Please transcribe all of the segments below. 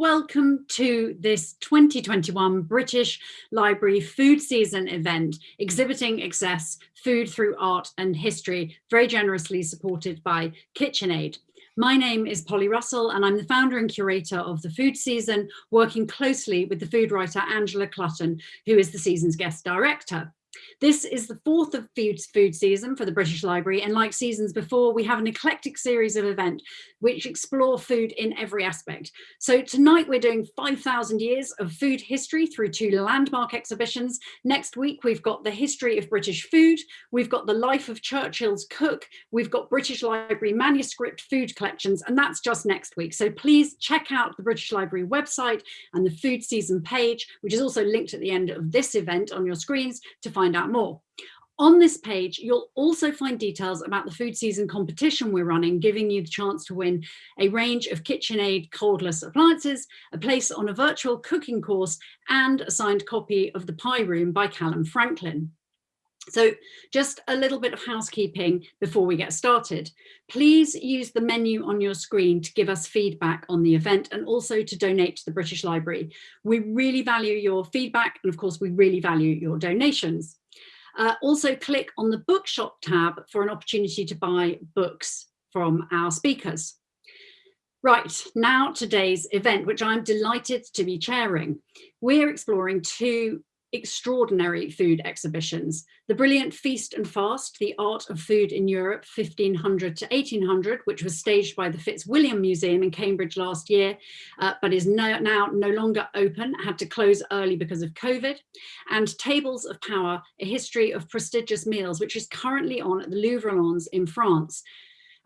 welcome to this 2021 British Library Food Season event, exhibiting excess food through art and history, very generously supported by KitchenAid. My name is Polly Russell and I'm the founder and curator of the food season, working closely with the food writer Angela Clutton, who is the season's guest director. This is the fourth of food, food season for the British Library and like seasons before we have an eclectic series of events which explore food in every aspect. So tonight we're doing 5,000 years of food history through two landmark exhibitions. Next week we've got the history of British food, we've got the life of Churchill's cook, we've got British Library manuscript food collections and that's just next week. So please check out the British Library website and the food season page which is also linked at the end of this event on your screens to find out more. On this page, you'll also find details about the food season competition we're running, giving you the chance to win a range of KitchenAid cordless appliances, a place on a virtual cooking course, and a signed copy of The Pie Room by Calum Franklin. So just a little bit of housekeeping before we get started. Please use the menu on your screen to give us feedback on the event and also to donate to the British Library. We really value your feedback and of course we really value your donations. Uh, also click on the bookshop tab for an opportunity to buy books from our speakers. Right, now today's event, which I'm delighted to be chairing. We're exploring two extraordinary food exhibitions. The brilliant Feast and Fast, the art of food in Europe 1500 to 1800, which was staged by the Fitzwilliam Museum in Cambridge last year, uh, but is no, now no longer open, had to close early because of COVID. And Tables of Power, a history of prestigious meals, which is currently on at the Louvre-Lens in France.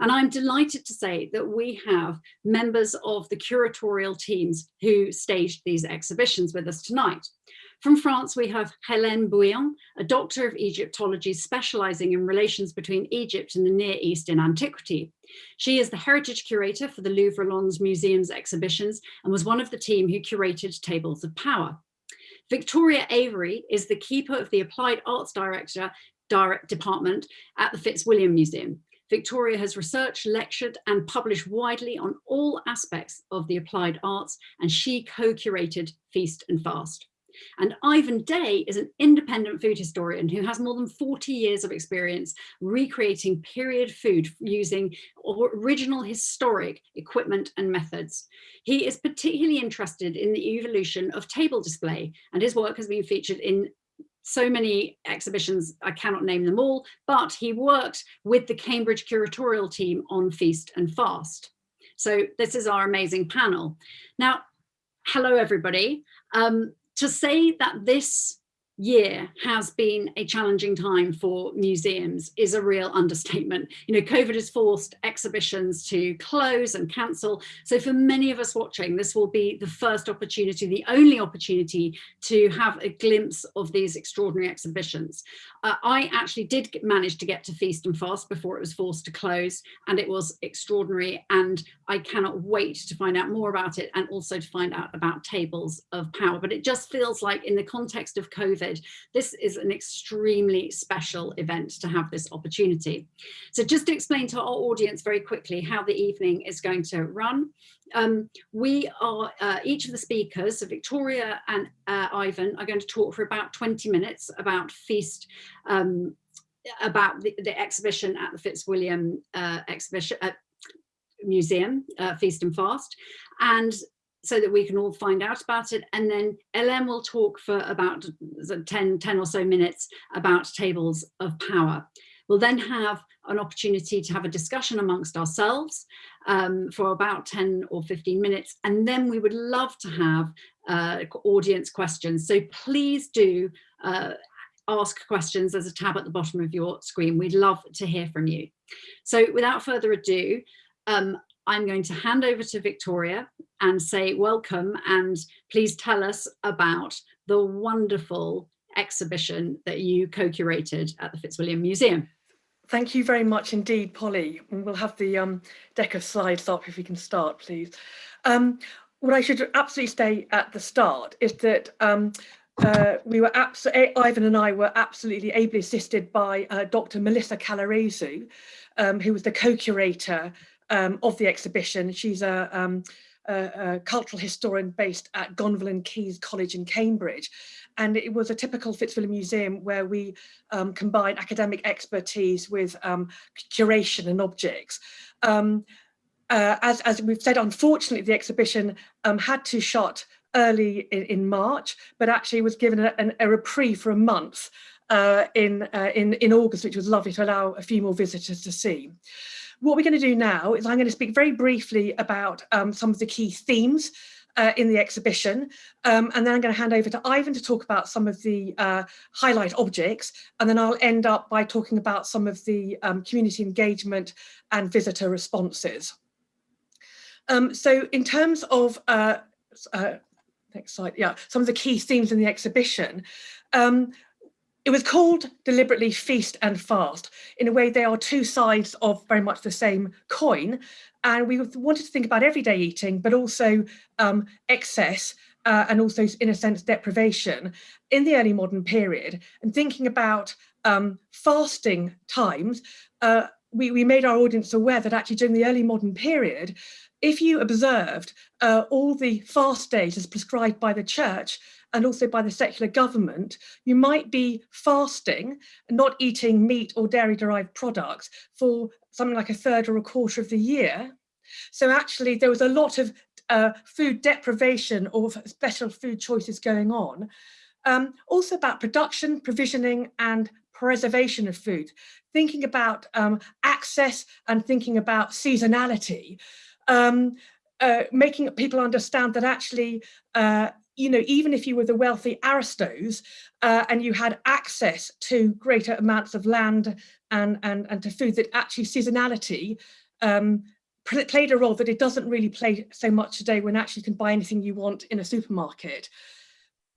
And I'm delighted to say that we have members of the curatorial teams who staged these exhibitions with us tonight. From France, we have Hélène Bouillon, a doctor of Egyptology specializing in relations between Egypt and the Near East in antiquity. She is the heritage curator for the Louvre-Lens Museum's exhibitions and was one of the team who curated Tables of Power. Victoria Avery is the keeper of the Applied Arts Director Direct Department at the Fitzwilliam Museum. Victoria has researched, lectured and published widely on all aspects of the applied arts and she co-curated Feast and Fast. And Ivan Day is an independent food historian who has more than 40 years of experience recreating period food using original historic equipment and methods. He is particularly interested in the evolution of table display and his work has been featured in so many exhibitions, I cannot name them all, but he worked with the Cambridge curatorial team on Feast and Fast. So this is our amazing panel. Now, hello everybody. Um, to say that this year has been a challenging time for museums is a real understatement. You know, COVID has forced exhibitions to close and cancel. So for many of us watching, this will be the first opportunity, the only opportunity to have a glimpse of these extraordinary exhibitions. Uh, I actually did manage to get to Feast and Fast before it was forced to close and it was extraordinary and I cannot wait to find out more about it and also to find out about tables of power. But it just feels like in the context of COVID, COVID, this is an extremely special event to have this opportunity. So just to explain to our audience very quickly how the evening is going to run. Um, we are, uh, each of the speakers, so Victoria and uh, Ivan, are going to talk for about 20 minutes about Feast, um, about the, the, exhibition at the Fitzwilliam uh, exhibition, uh, Museum, uh, Feast and Fast. And so that we can all find out about it. And then Hélène will talk for about 10, 10 or so minutes about tables of power. We'll then have an opportunity to have a discussion amongst ourselves um, for about 10 or 15 minutes. And then we would love to have uh, audience questions. So please do uh, ask questions. There's a tab at the bottom of your screen. We'd love to hear from you. So without further ado, um, I'm going to hand over to Victoria and say welcome and please tell us about the wonderful exhibition that you co-curated at the Fitzwilliam Museum. Thank you very much indeed, Polly. We'll have the um, deck of slides up if we can start, please. Um, what I should absolutely say at the start is that um, uh, we were Ivan and I were absolutely ably assisted by uh, Dr. Melissa Calaresu, um, who was the co-curator um, of the exhibition. She's a, um, a, cultural historian based at Gonville and Caius College in Cambridge. And it was a typical Fitzwilliam Museum where we um, combine academic expertise with um, curation and objects. Um, uh, as, as we've said, unfortunately, the exhibition um, had to shut early in, in, March, but actually was given a, a reprieve for a month uh, in, uh, in, in August, which was lovely to allow a few more visitors to see. What we're going to do now is I'm going to speak very briefly about um, some of the key themes uh, in the exhibition. Um, and then I'm going to hand over to Ivan to talk about some of the uh, highlight objects. And then I'll end up by talking about some of the um, community engagement and visitor responses. Um, so in terms of, uh, uh next slide, yeah, some of the key themes in the exhibition, um, it was called deliberately feast and fast. In a way, they are two sides of very much the same coin. And we wanted to think about everyday eating, but also um, excess uh, and also, in a sense, deprivation in the early modern period. And thinking about um, fasting times, uh, we, we made our audience aware that actually during the early modern period, if you observed uh, all the fast days as prescribed by the church, and also by the secular government, you might be fasting, not eating meat or dairy derived products for something like a third or a quarter of the year. So actually there was a lot of uh, food deprivation or special food choices going on. Um, also about production, provisioning and preservation of food, thinking about um, access and thinking about seasonality. Um, uh, making people understand that actually uh, you know, even if you were the wealthy aristos uh, and you had access to greater amounts of land and, and, and to food, that actually seasonality um, played a role that it doesn't really play so much today when actually you can buy anything you want in a supermarket.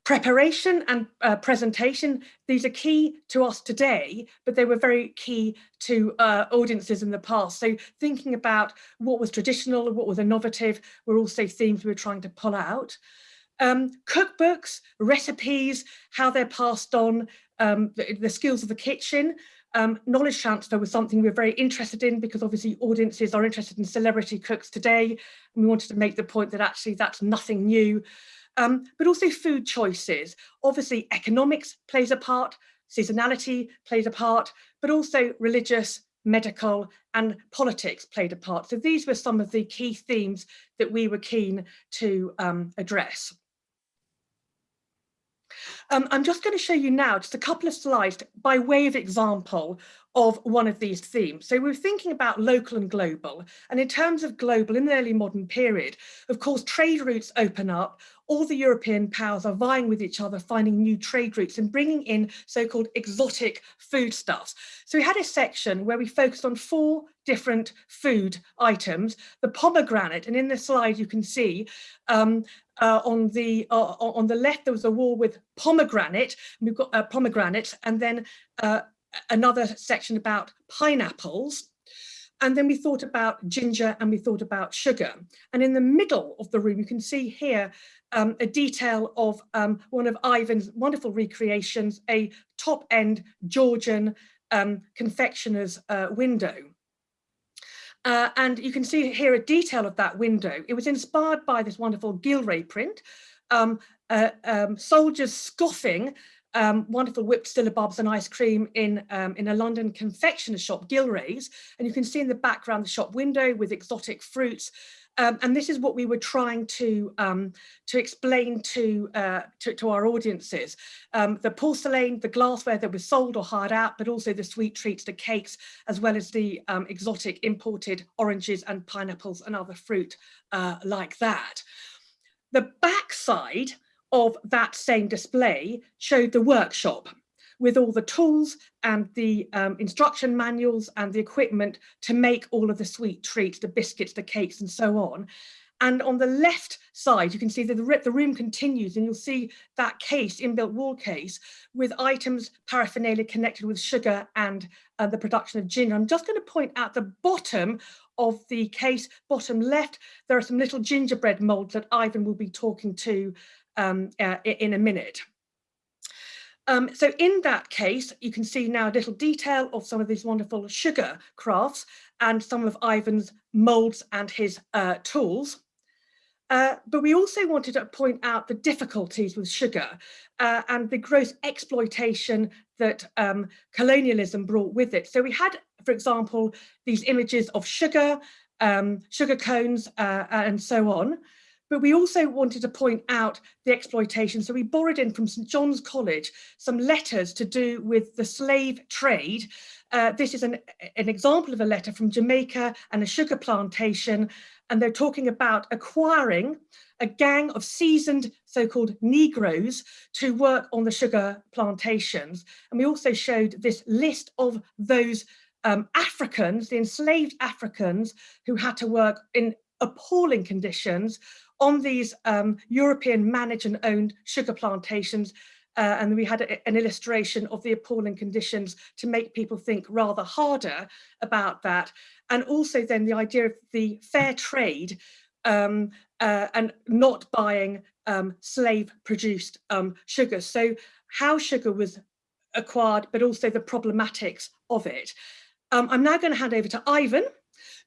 Preparation and uh, presentation, these are key to us today, but they were very key to uh, audiences in the past. So thinking about what was traditional, what was innovative, were also themes we were trying to pull out um, cookbooks, recipes, how they're passed on, um, the, the, skills of the kitchen. Um, knowledge transfer was something we are very interested in because obviously audiences are interested in celebrity cooks today. And we wanted to make the point that actually that's nothing new. Um, but also food choices. Obviously economics plays a part, seasonality plays a part, but also religious, medical and politics played a part. So these were some of the key themes that we were keen to um, address. Um, I'm just going to show you now just a couple of slides by way of example of one of these themes. So we're thinking about local and global. And in terms of global, in the early modern period, of course, trade routes open up. All the European powers are vying with each other, finding new trade routes and bringing in so-called exotic foodstuffs. So we had a section where we focused on four different food items, the pomegranate, and in the slide you can see um, uh, on the uh, on the left there was a wall with pomegranate, we've got uh, pomegranate, and then uh, another section about pineapples. And then we thought about ginger and we thought about sugar. And in the middle of the room, you can see here um, a detail of um, one of Ivan's wonderful recreations, a top end Georgian um, confectioner's uh, window. Uh, and you can see here a detail of that window. It was inspired by this wonderful Gillray print, um, uh, um, soldiers scoffing um, wonderful whipped syllabubs and ice cream in, um, in a London confectioner shop, Gillray's. And you can see in the background the shop window with exotic fruits. Um, and this is what we were trying to um, to explain to, uh, to, to our audiences. Um, the porcelain, the glassware that was sold or hired out, but also the sweet treats, the cakes, as well as the um, exotic imported oranges and pineapples and other fruit uh, like that. The backside of that same display showed the workshop with all the tools and the um, instruction manuals and the equipment to make all of the sweet treats, the biscuits, the cakes and so on. And on the left side, you can see that the, room continues and you'll see that case, inbuilt wall case, with items, paraphernalia connected with sugar and uh, the production of ginger. I'm just going to point out the bottom of the case, bottom left, there are some little gingerbread molds that Ivan will be talking to um, uh, in a minute. Um, so in that case, you can see now a little detail of some of these wonderful sugar crafts and some of Ivan's molds and his uh, tools. Uh, but we also wanted to point out the difficulties with sugar uh, and the gross exploitation that um, colonialism brought with it. So we had, for example, these images of sugar, um, sugar cones uh, and so on. But we also wanted to point out the exploitation. So we borrowed in from St John's College some letters to do with the slave trade. Uh, this is an, an example of a letter from Jamaica and a sugar plantation. And they're talking about acquiring a gang of seasoned so-called Negroes to work on the sugar plantations. And we also showed this list of those um, Africans, the enslaved Africans who had to work in appalling conditions on these um, European managed and owned sugar plantations. Uh, and we had a, an illustration of the appalling conditions to make people think rather harder about that. And also then the idea of the fair trade um, uh, and not buying um, slave produced um, sugar. So how sugar was acquired, but also the problematics of it. Um, I'm now going to hand over to Ivan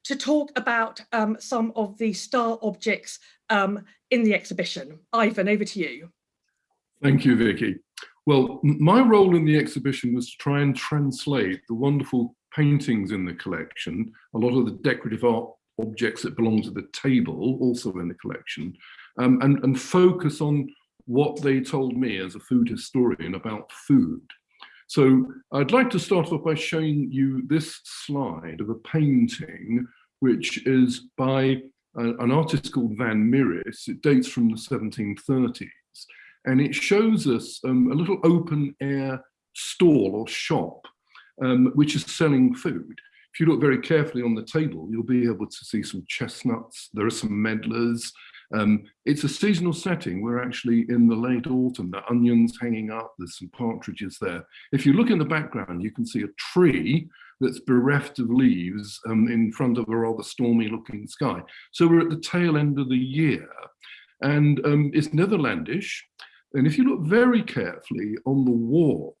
to talk about um, some of the star objects um, in the exhibition. Ivan, over to you. Thank you, Vicky. Well, my role in the exhibition was to try and translate the wonderful paintings in the collection, a lot of the decorative art objects that belong to the table, also in the collection, um, and, and focus on what they told me as a food historian about food. So I'd like to start off by showing you this slide of a painting, which is by an artist called Van Mieris. It dates from the 1730s, and it shows us um, a little open air stall or shop, um, which is selling food. If you look very carefully on the table, you'll be able to see some chestnuts, there are some medlars, um, it's a seasonal setting. We're actually in the late autumn, the onions hanging up, there's some partridges there. If you look in the background, you can see a tree that's bereft of leaves um, in front of a rather stormy looking sky. So we're at the tail end of the year and um, it's Netherlandish. And if you look very carefully on the wall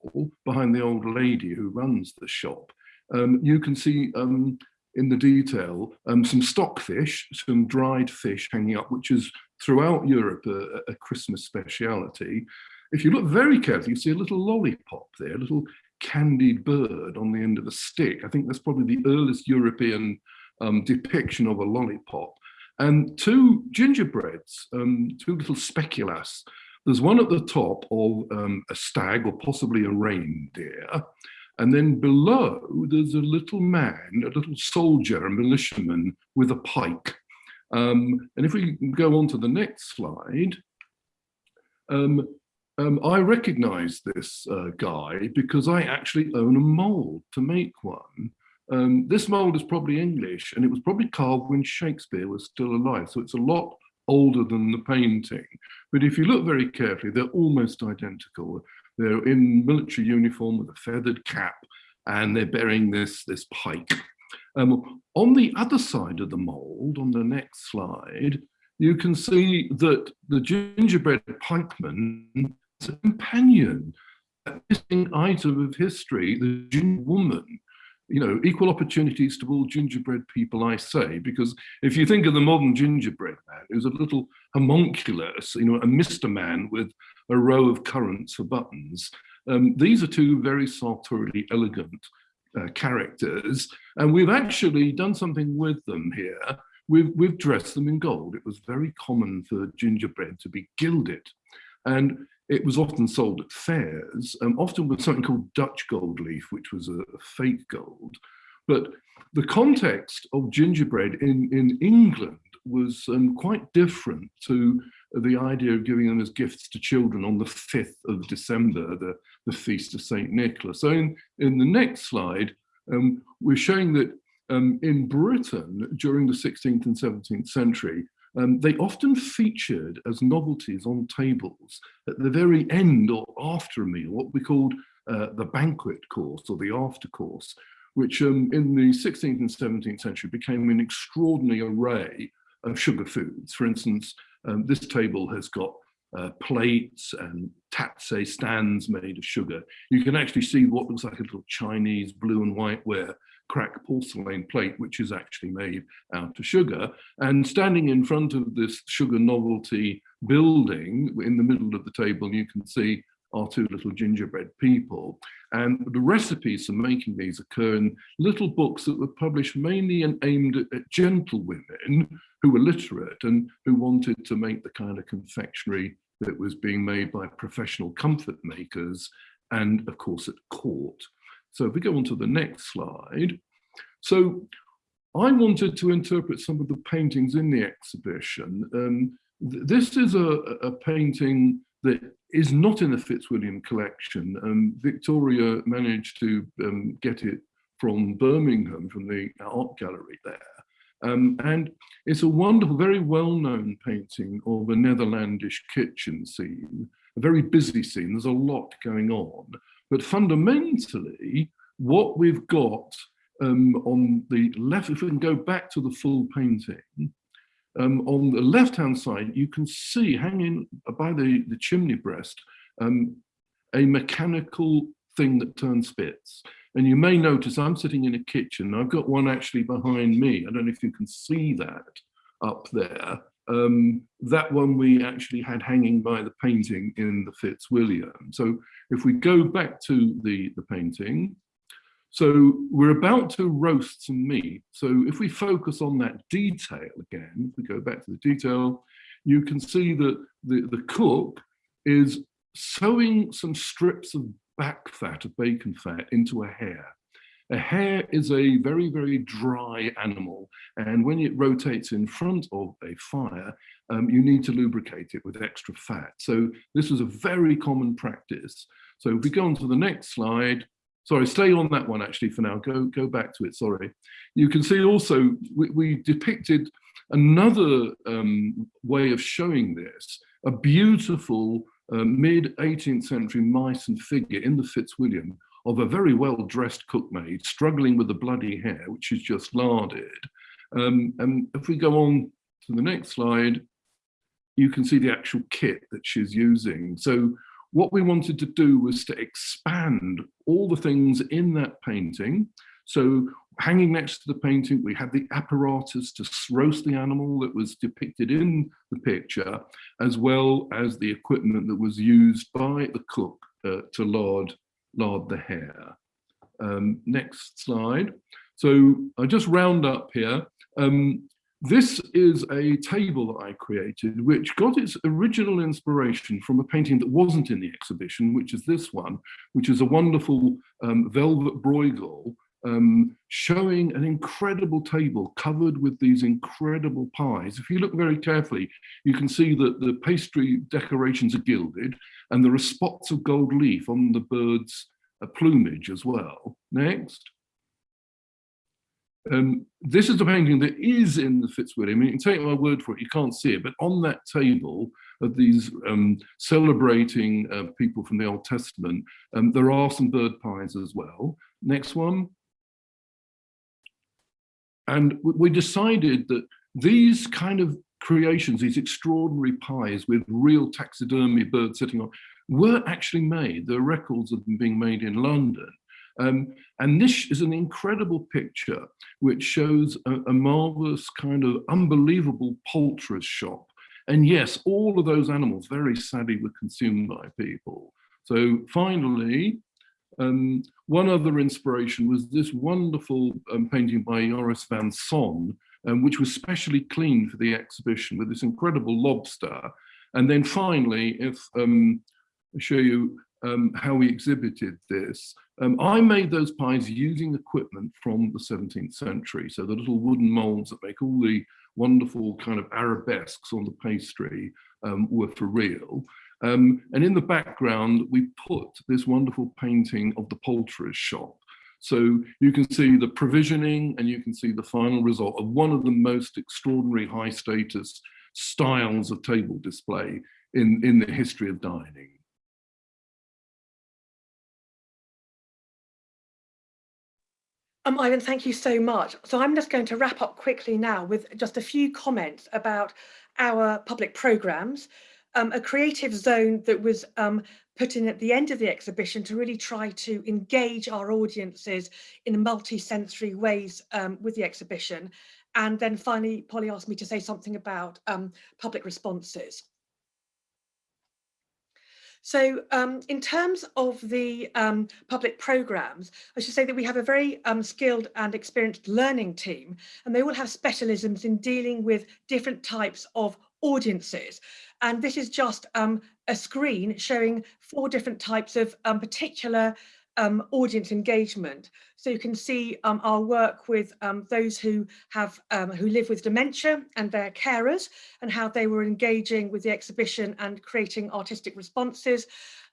behind the old lady who runs the shop, um, you can see um, in the detail um, some stockfish, some dried fish hanging up, which is throughout Europe a, a, Christmas speciality. If you look very carefully, you see a little lollipop there, a little candied bird on the end of a stick. I think that's probably the earliest European um, depiction of a lollipop. And two gingerbreads, um, two little speculaas. There's one at the top of um, a stag or possibly a reindeer. And then below, there's a little man, a little soldier, a militiaman with a pike. Um, and if we go on to the next slide, um, um, I recognize this uh, guy because I actually own a mold to make one. Um, this mold is probably English and it was probably carved when Shakespeare was still alive. So it's a lot older than the painting. But if you look very carefully, they're almost identical. They're in military uniform with a feathered cap and they're bearing this, this pike. Um, on the other side of the mold, on the next slide, you can see that the gingerbread pikeman is a companion, a missing item of history, the ginger woman. You know, equal opportunities to all gingerbread people, I say, because if you think of the modern gingerbread man, who's a little homunculus, you know, a Mr. Man with a row of currants for buttons. Um, these are two very sartorially elegant uh, characters, and we've actually done something with them here. We've, we've dressed them in gold. It was very common for gingerbread to be gilded, and it was often sold at fairs, um, often with something called Dutch gold leaf, which was a, a fake gold. But the context of gingerbread in, in England was um, quite different to the idea of giving them as gifts to children on the 5th of December, the, the feast of St. Nicholas. So in, in the next slide, um, we're showing that um, in Britain during the 16th and 17th century, um, they often featured as novelties on tables at the very end or after a meal, what we called uh, the banquet course or the after course, which um, in the 16th and 17th century became an extraordinary array of sugar foods. For instance, um, this table has got uh, plates and tazze stands made of sugar. You can actually see what looks like a little Chinese blue and white ware crack porcelain plate, which is actually made out of sugar. And standing in front of this sugar novelty building in the middle of the table, you can see our two little gingerbread people. And the recipes for making these occur in little books that were published mainly and aimed at, at gentlewomen who were literate and who wanted to make the kind of confectionery that was being made by professional comfit makers and of course at court. So if we go on to the next slide. So I wanted to interpret some of the paintings in the exhibition. Um, th this is a, a, painting that is not in the Fitzwilliam collection. Um, Victoria managed to um, get it from Birmingham, from the art gallery there. Um, and it's a wonderful, very well-known painting of a Netherlandish kitchen scene, a very busy scene, there's a lot going on. But fundamentally, what we've got um, on the left, if we can go back to the full painting, um, on the left-hand side, you can see hanging by the, the chimney breast, um, a mechanical thing that turns spits. And you may notice I'm sitting in a kitchen. I've got one actually behind me. I don't know if you can see that up there. Um, that one we actually had hanging by the painting in the Fitzwilliam. So if we go back to the, the painting, so we're about to roast some meat. So if we focus on that detail again, if we go back to the detail, you can see that the, the cook is sewing some strips of back fat of bacon fat into a hare. A hare is a very, very dry animal. And when it rotates in front of a fire, um, you need to lubricate it with extra fat. So this was a very common practice. So if we go on to the next slide, sorry, stay on that one actually for now, go, go back to it, sorry. You can see also, we, we depicted another um, way of showing this, a beautiful uh, mid 18th century Meissen figure in the Fitzwilliam of a very well dressed cookmaid struggling with a bloody hare, which is just larded. Um, and if we go on to the next slide, you can see the actual kit that she's using. So what we wanted to do was to expand all the things in that painting. So hanging next to the painting, we had the apparatus to roast the animal that was depicted in the picture, as well as the equipment that was used by the cook uh, to lard, lard the hare. Um, next slide. So I just round up here. Um, this is a table that I created, which got its original inspiration from a painting that wasn't in the exhibition, which is this one, which is a wonderful um, velvet Bruegel um, showing an incredible table covered with these incredible pies. If you look very carefully, you can see that the pastry decorations are gilded and there are spots of gold leaf on the bird's uh, plumage as well. Next. Um, this is a painting that is in the Fitzwilliam. You can take my word for it, you can't see it, but on that table of these um, celebrating uh, people from the Old Testament, um, there are some bird pies as well. Next one. And we decided that these kind of creations, these extraordinary pies with real taxidermy birds sitting on, were actually made. There are records of them being made in London. Um, and this is an incredible picture which shows a, a marvelous kind of unbelievable poulterer's shop. And yes, all of those animals very sadly were consumed by people. So finally, um, one other inspiration was this wonderful um, painting by Joris van Son, um, which was specially cleaned for the exhibition with this incredible lobster. And then finally, if um, I show you um, how we exhibited this, um, I made those pies using equipment from the 17th century. So the little wooden molds that make all the wonderful kind of arabesques on the pastry were for real. Um, and in the background, we put this wonderful painting of the poulterer's shop. So you can see the provisioning and you can see the final result of one of the most extraordinary high status styles of table display in, in the history of dining. Um, Ivan, thank you so much. So I'm just going to wrap up quickly now with just a few comments about our public programmes. Um, a creative zone that was um, put in at the end of the exhibition to really try to engage our audiences in multi-sensory ways um, with the exhibition. And then finally, Polly asked me to say something about um, public responses. So um, in terms of the um, public programmes, I should say that we have a very um, skilled and experienced learning team, and they all have specialisms in dealing with different types of audiences. And this is just um, a screen showing four different types of um, particular um, audience engagement. So you can see um, our work with um, those who have um, who live with dementia and their carers and how they were engaging with the exhibition and creating artistic responses.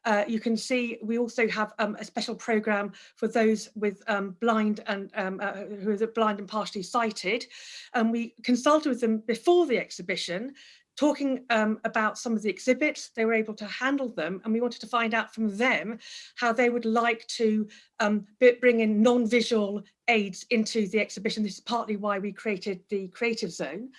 Uh, you can see we also have a special program for those with blind and uh, who are blind and partially sighted. And we consulted with them before the exhibition talking um, about some of the exhibits, they were able to handle them and we wanted to find out from them how they would like to um, bring in non-visual aids into the exhibition. This is partly why we created the Creative Zone.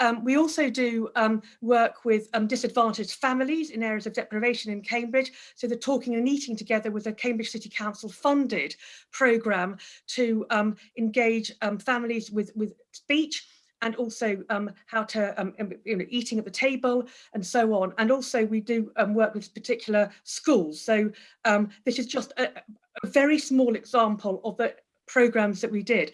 Um, we also do um, work with um, disadvantaged families in areas of deprivation in Cambridge. So the Talking and Eating Together with a Cambridge City Council funded programme to um, engage um, families with, with speech and also um, how to, um, you know, eating at the table and so on. And also we do um, work with particular schools. So um, this is just a, a, very small example of the programs that we did.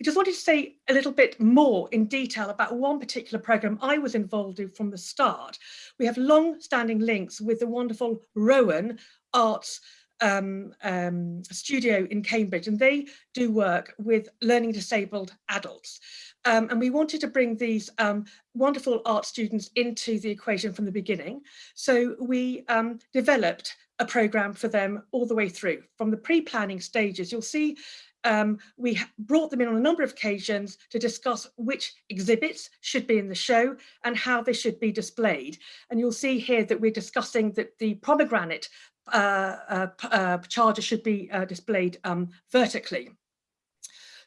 I just wanted to say a little bit more in detail about one particular program I was involved in from the start. We have long-standing links with the wonderful Rowan Arts um, um, studio in Cambridge and they do work with learning disabled adults. Um, and we wanted to bring these um, wonderful art students into the equation from the beginning. So we um, developed a program for them all the way through from the pre-planning stages. You'll see um, we brought them in on a number of occasions to discuss which exhibits should be in the show and how they should be displayed. And you'll see here that we're discussing that the pomegranate uh, uh, uh, charger should be uh, displayed um, vertically.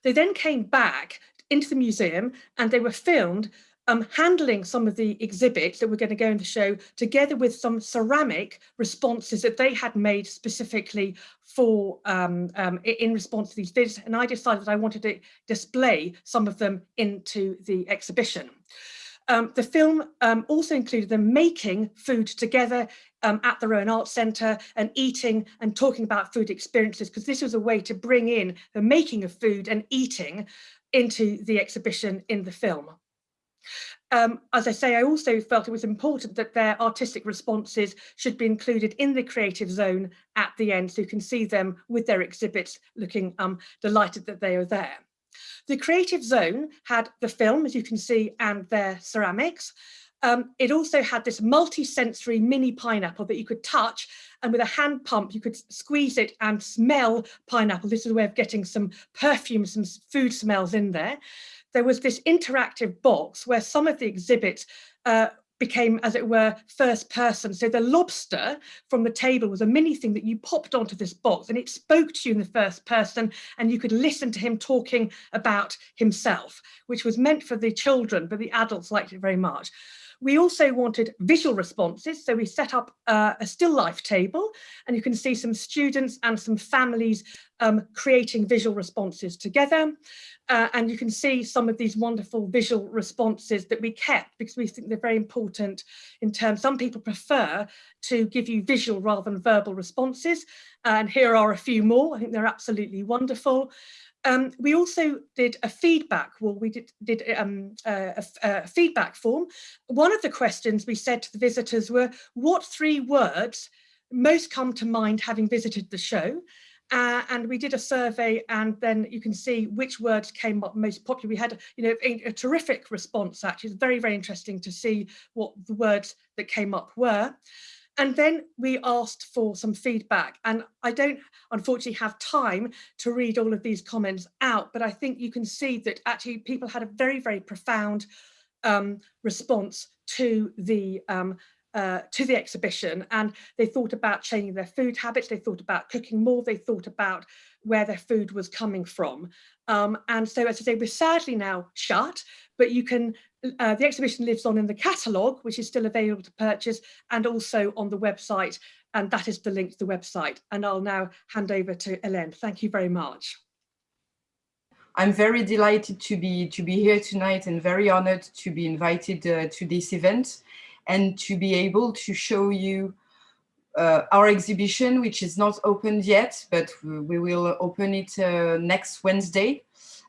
They then came back into the museum and they were filmed um, handling some of the exhibits that we were going to go in the show together with some ceramic responses that they had made specifically for um, um, in response to these visits and I decided that I wanted to display some of them into the exhibition. Um, the film um, also included them making food together um, at the Rowan Arts Centre and eating and talking about food experiences because this was a way to bring in the making of food and eating into the exhibition in the film. Um, as I say, I also felt it was important that their artistic responses should be included in the creative zone at the end so you can see them with their exhibits looking um, delighted that they are there. The creative zone had the film, as you can see, and their ceramics. Um, it also had this multi-sensory mini pineapple that you could touch and with a hand pump you could squeeze it and smell pineapple. This is a way of getting some perfume, some food smells in there. There was this interactive box where some of the exhibits uh, became, as it were, first person. So the lobster from the table was a mini thing that you popped onto this box and it spoke to you in the first person and you could listen to him talking about himself, which was meant for the children, but the adults liked it very much. We also wanted visual responses, so we set up uh, a still life table and you can see some students and some families um, creating visual responses together. Uh, and you can see some of these wonderful visual responses that we kept because we think they're very important in terms, some people prefer to give you visual rather than verbal responses. And here are a few more, I think they're absolutely wonderful. Um, we also did a feedback, well, we did, did um, a, a, feedback form. One of the questions we said to the visitors were, what three words most come to mind having visited the show? Uh, and we did a survey and then you can see which words came up most popular. We had you know a, a, terrific response actually. It's very, very interesting to see what the words that came up were. And then we asked for some feedback. And I don't unfortunately have time to read all of these comments out, but I think you can see that actually people had a very, very profound um, response to the um, uh, to the exhibition. And they thought about changing their food habits, they thought about cooking more, they thought about where their food was coming from. Um, and so as I say, we're sadly now shut, but you can uh, the exhibition lives on in the catalogue, which is still available to purchase, and also on the website, and that is the link to the website. And I'll now hand over to Hélène. Thank you very much. I'm very delighted to be to be here tonight and very honored to be invited uh, to this event and to be able to show you uh, our exhibition, which is not opened yet, but we will open it uh, next Wednesday.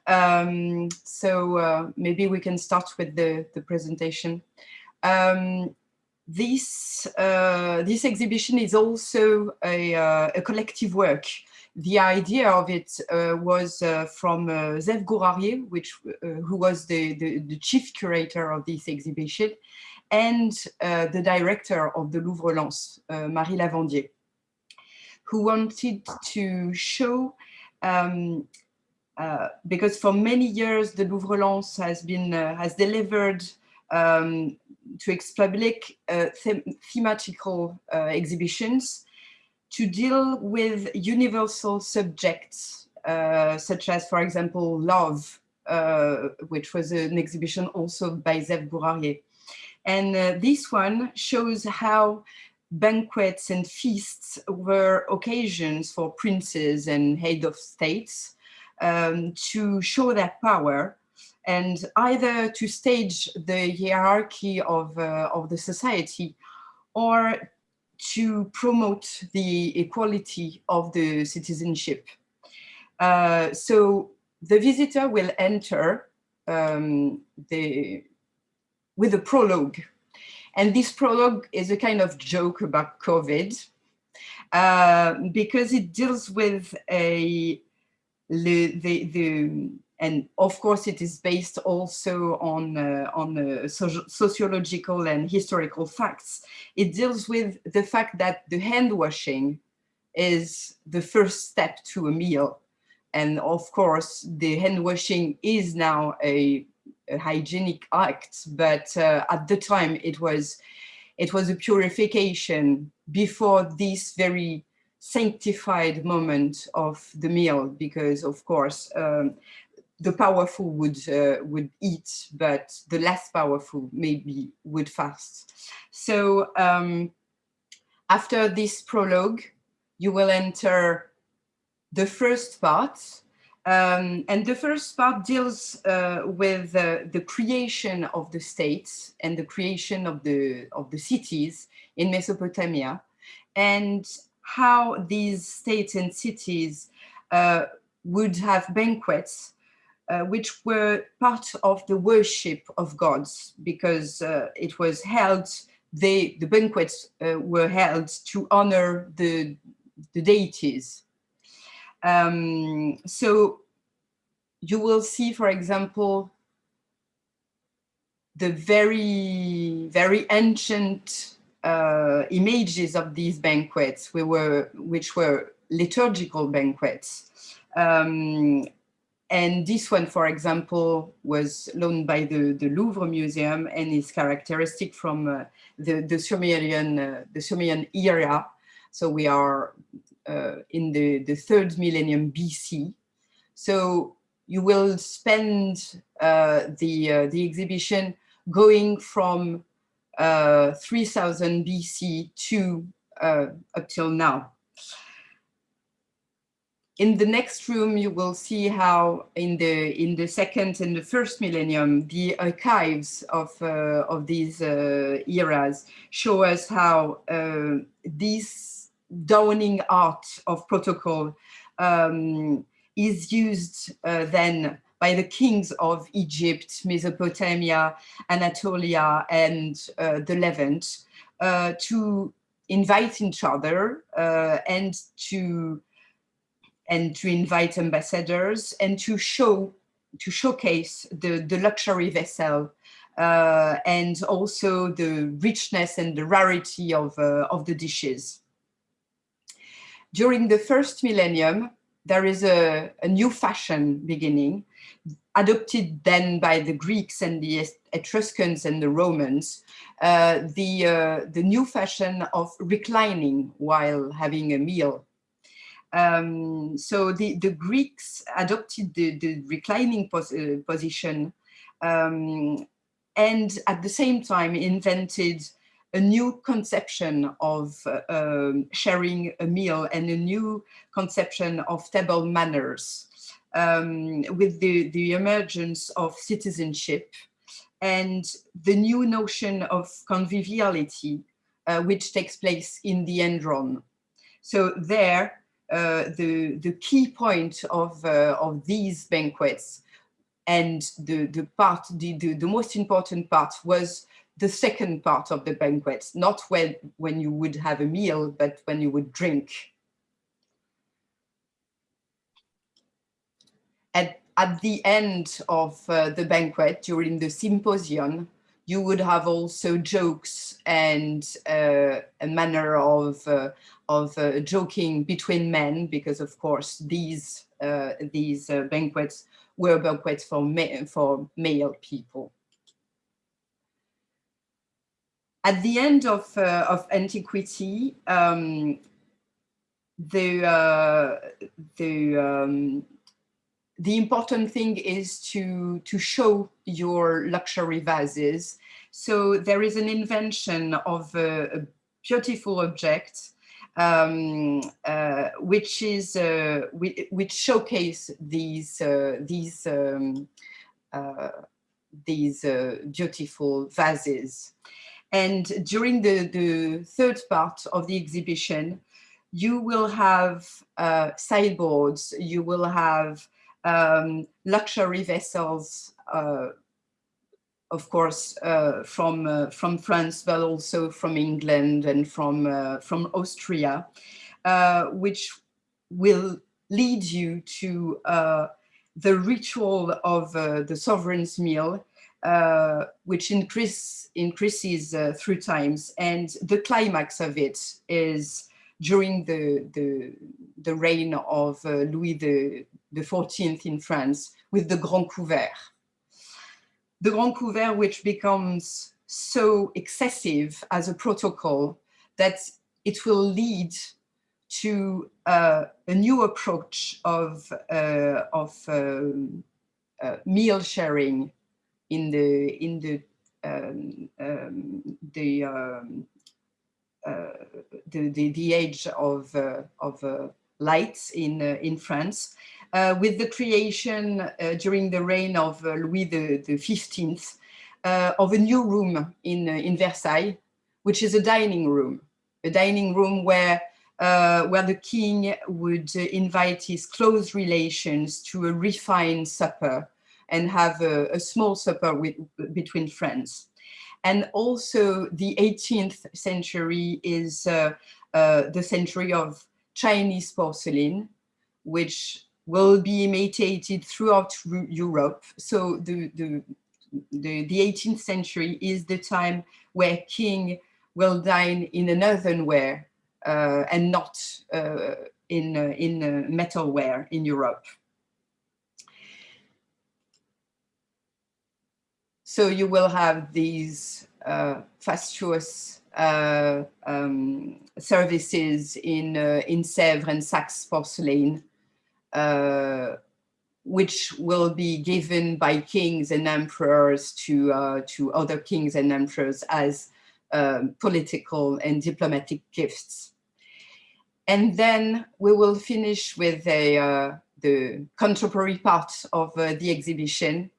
Um, so uh, maybe we can start with the, the presentation. Um, this, uh, this exhibition is also a, uh, a collective work the idea of it uh, was uh, from uh, Zeev Gourarier, which, uh, who was the, the, the, chief curator of this exhibition, and the director of the Louvre Lens, Marie Lavandier, who wanted to show, um, because for many years the Louvre Lens has been has delivered um, to its public them thematical exhibitions to deal with universal subjects, uh, such as, for example, love, uh, which was an exhibition also by Zeev Gourarier. And uh, this one shows how banquets and feasts were occasions for princes and head of states um, to show their power and either to stage the hierarchy of, uh, of the society or to promote the equality of the citizenship. Uh, so the visitor will enter um, the, with a prologue. And this prologue is a kind of joke about COVID uh, because it deals with a, the, the, and of course it is based also on uh, on uh, sociological and historical facts. It deals with the fact that the hand washing is the first step to a meal. And of course the hand washing is now a, a hygienic act but uh, at the time it was it was a purification before this very sanctified moment of the meal because of course um, the powerful would uh, would eat, but the less powerful maybe would fast. So um, after this prologue, you will enter the first part. Um, and the first part deals uh, with uh, the creation of the states and the creation of the, of the cities in Mesopotamia and how these states and cities uh, would have banquets uh, which were part of the worship of gods because uh, it was held, they, the banquets uh, were held to honor the, the deities. Um, so you will see, for example, the very, very ancient uh, images of these banquets, we were, which were liturgical banquets. Um, and this one, for example, was loaned by the, the Louvre Museum and is characteristic from uh, the, the, Sumerian, uh, the Sumerian era. So we are uh, in the, the third millennium BC. So you will spend uh, the, uh, the exhibition going from uh, 3000 BC to up till now. In the next room, you will see how in the in the second and the first millennium, the archives of uh, of these uh, eras show us how uh, this dawning art of protocol um, is used uh, then by the kings of Egypt, Mesopotamia, Anatolia, and uh, the Levant uh, to invite each other and to and to invite ambassadors and to show to showcase the, the luxury vessel uh, and also the richness and the rarity of, uh, of the dishes. During the first millennium, there is a, a new fashion beginning, adopted then by the Greeks and the Etruscans and the Romans, uh, the, uh, the new fashion of reclining while having a meal. Um, so the, the Greeks adopted the, the reclining pos uh, position um, and at the same time invented a new conception of uh, um, sharing a meal and a new conception of table manners um, with the, the emergence of citizenship and the new notion of conviviality, uh, which takes place in the andron. So there, uh, the, the key point of, uh, of these banquets and the, the part, the, the, the most important part was the second part of the banquet, not when, when you would have a meal, but when you would drink. At, at the end of uh, the banquet, during the symposium, you would have also jokes and uh, a manner of, uh, of uh, joking between men, because of course these, uh, these uh, banquets were banquets for, ma for male people. At the end of, uh, of antiquity, um, the, uh, the, um, the important thing is to, to show your luxury vases. So there is an invention of a, a beautiful object um, uh, which is uh, which, showcase these uh, these um, uh, these uh, beautiful vases. And during the, the third part of the exhibition, you will have uh, sideboards, you will have um, luxury vessels of course, uh, from uh, from France, but also from England and from uh, from Austria, uh, which will lead you to uh, the ritual of uh, the sovereign's meal, which increase, increases through times, and the climax of it is during the the, the reign of Louis the the 14th in France with the Grand Couvert. The Grand Couvert, which becomes so excessive as a protocol that it will lead to uh, a new approach of, uh, of um, uh, meal sharing in the in the um, um, the, um, uh, the, the the age of uh, of uh, lights in in France, uh, with the creation uh, during the reign of uh, Louis the, the 15th of a new room in, in Versailles, which is a dining room, a dining room where uh, where the king would uh, invite his close relations to a refined supper and have a, a small supper with, between friends. And also the 18th century is uh, the century of Chinese porcelain, which will be imitated throughout Europe. So the, the, the, the 18th century is the time where king will dine in an earthenware uh, and not uh, in, uh, in uh, metalware in Europe. So you will have these uh, fastuous uh, um, services in, uh, in Sèvres and Saxe porcelain uh, which will be given by kings and emperors to, uh, to other kings and emperors as um, political and diplomatic gifts. And then we will finish with a, uh, the contemporary part of the exhibition,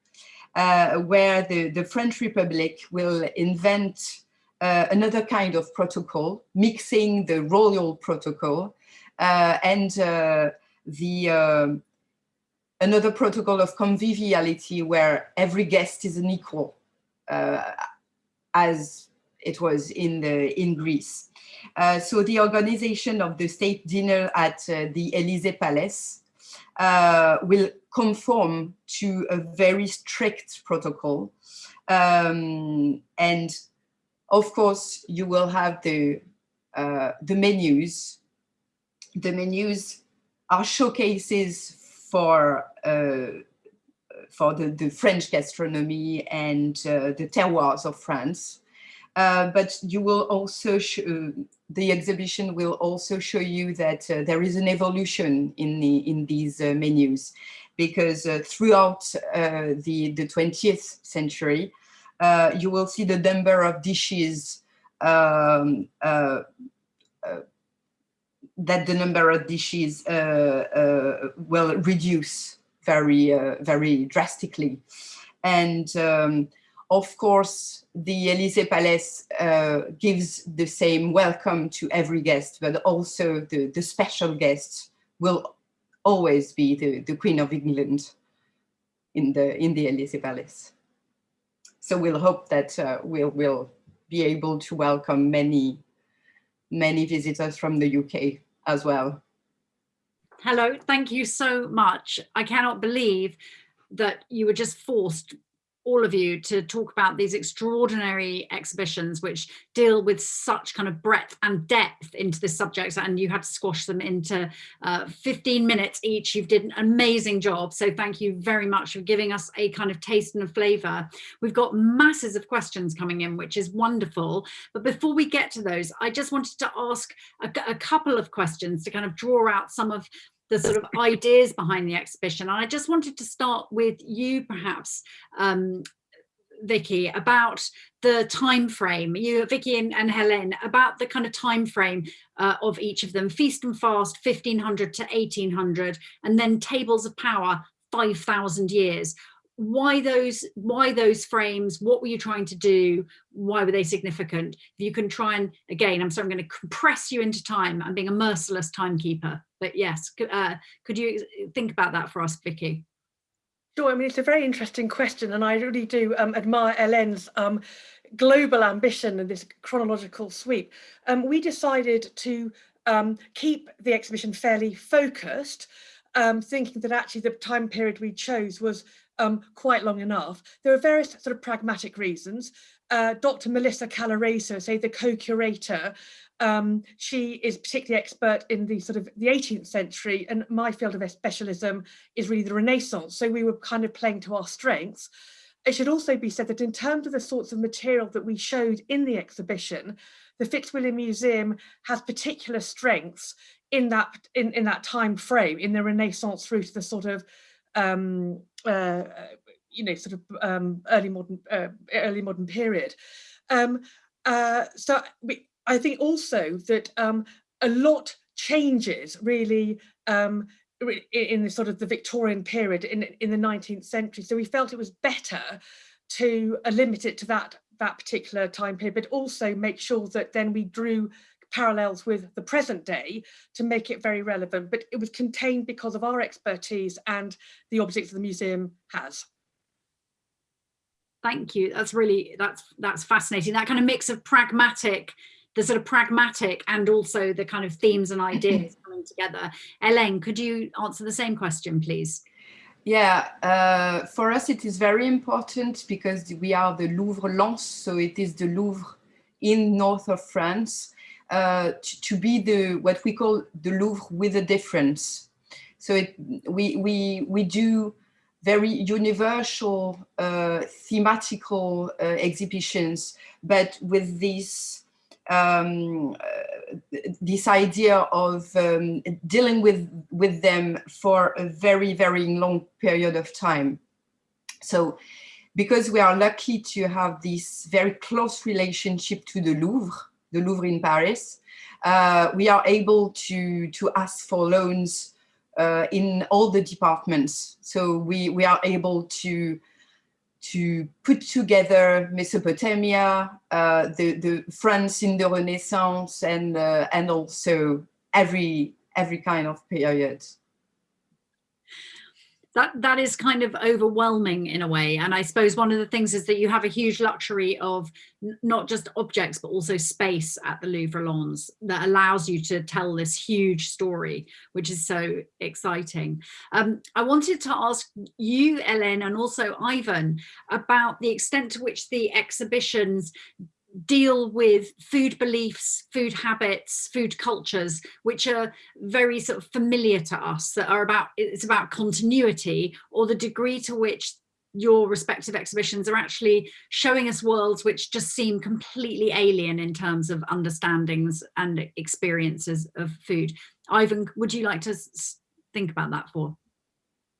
where the, the French Republic will invent uh, another kind of protocol, mixing the royal protocol and the um, another protocol of conviviality where every guest is an equal, uh, as it was in the in Greece. Uh, so the organization of the state dinner at uh, the Elysee Palace uh, will conform to a very strict protocol. Um, and of course, you will have the, uh, the menus. The menus are showcases for uh, for the, the French gastronomy and uh, the terroirs of France. Uh, but you will also, the exhibition will also show you that uh, there is an evolution in, the, in these uh, menus because throughout the, the 20th century, uh, you will see the number of dishes um, uh, uh, that the number of dishes uh, uh, will reduce very, uh, very drastically. And um, of course, the Élysée Palace gives the same welcome to every guest, but also the, the special guests will always be the, the Queen of England in the, in the Élysée Palace. So we'll hope that uh, we'll, we'll be able to welcome many, many visitors from the UK as well. Hello, thank you so much. I cannot believe that you were just forced all of you to talk about these extraordinary exhibitions which deal with such kind of breadth and depth into this subject and you had to squash them into uh, 15 minutes each. You've did an amazing job. So thank you very much for giving us a kind of taste and a flavor. We've got masses of questions coming in which is wonderful. But before we get to those I just wanted to ask a, a couple of questions to kind of draw out some of the sort of ideas behind the exhibition. And I just wanted to start with you perhaps, um, Vicky, about the time frame, you, Vicky and, and Helene, about the kind of time frame uh, of each of them, Feast and Fast, 1500 to 1800, and then Tables of Power, 5,000 years why those why those frames what were you trying to do why were they significant? If you can try and again i'm sorry i'm going to compress you into time. I'm being a merciless timekeeper but yes uh, could you think about that for us vicky? Sure, I mean, it's a very interesting question, and I really do um, admire Helene's um, global ambition and this chronological sweep. Um, we decided to um, keep the exhibition fairly focused, um, thinking that actually the time period we chose was um, quite long enough. There are various sort of pragmatic reasons. Uh, Dr. Melissa Calaresu, say the co-curator, um, she is particularly expert in the sort of the 18th century and my field of specialism is really the Renaissance. So we were kind of playing to our strengths. It should also be said that in terms of the sorts of material that we showed in the exhibition, the Fitzwilliam Museum has particular strengths in that in, in that time frame, in the Renaissance through to the sort of um, uh, you know, sort of um, early modern uh, early modern period. Um, uh, so we, I think also that um, a lot changes really um, in the sort of the Victorian period in, in the 19th century. So we felt it was better to uh, limit it to that that particular time period, but also make sure that then we drew parallels with the present day to make it very relevant, but it was contained because of our expertise and the objects the museum has. Thank you. That's really, that's, that's fascinating. That kind of mix of pragmatic, the sort of pragmatic and also the kind of themes and ideas coming together. Elaine, could you answer the same question, please? Yeah, uh, for us it is very important because we are the Louvre Lens, so it is the Louvre in north of France uh, to, to, be the what we call the Louvre with a difference. So it, we we we do very universal uh, thematical uh, exhibitions, but with this um, uh, this idea of um, dealing with with them for a very very long period of time. So because we are lucky to have this very close relationship to the Louvre, the Louvre in Paris, uh, we are able to, to ask for loans uh, in all the departments. So we, we are able to, to put together Mesopotamia, uh, the, the France in the Renaissance, and, uh, and also every, every kind of period that that is kind of overwhelming in a way. And i suppose one of the things is that you have a huge luxury of not just objects but also space at the louvre lens that allows you to tell this huge story which is so exciting. Um, i wanted to ask you ellen and also ivan about the extent to which the exhibitions deal with food beliefs, food habits, food cultures, which are very sort of familiar to us, that are about, it's about continuity or the degree to which your respective exhibitions are actually showing us worlds which just seem completely alien in terms of understandings and experiences of food. Ivan, would you like to think about that for?